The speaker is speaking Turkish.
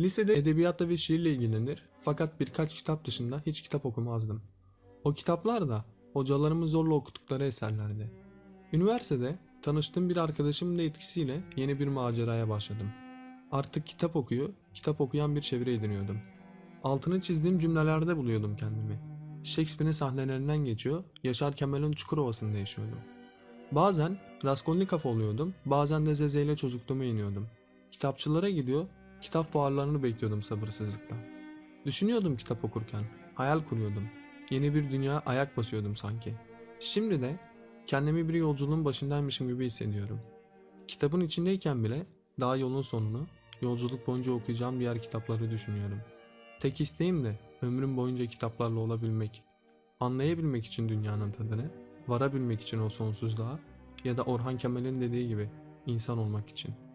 Lisede edebiyatla ve şiirle ilgilenir fakat birkaç kitap dışında hiç kitap okumazdım. O kitaplar da hocalarımın zorla okuttukları eserlerdi. Üniversitede tanıştığım bir arkadaşımın da etkisiyle yeni bir maceraya başladım. Artık kitap okuyor, kitap okuyan bir çevre ediniyordum. Altını çizdiğim cümlelerde buluyordum kendimi. Shakespeare'in sahnelerinden geçiyor, Yaşar Kemal'in Çukurova'sında yaşıyordum. Bazen Raskolnikov oluyordum, bazen de Zeze ile çocukluğuma iniyordum. Kitapçılara gidiyor, kitap fuarlarını bekliyordum sabırsızlıkla. Düşünüyordum kitap okurken, hayal kuruyordum. Yeni bir dünya ayak basıyordum sanki. Şimdi de kendimi bir yolculuğun başındaymışım gibi hissediyorum. Kitabın içindeyken bile daha yolun sonunu, yolculuk boyunca okuyacağım diğer kitapları düşünüyorum. Tek isteğim de ömrüm boyunca kitaplarla olabilmek. Anlayabilmek için dünyanın tadını, varabilmek için o sonsuzluğa ya da Orhan Kemal'in dediği gibi insan olmak için.''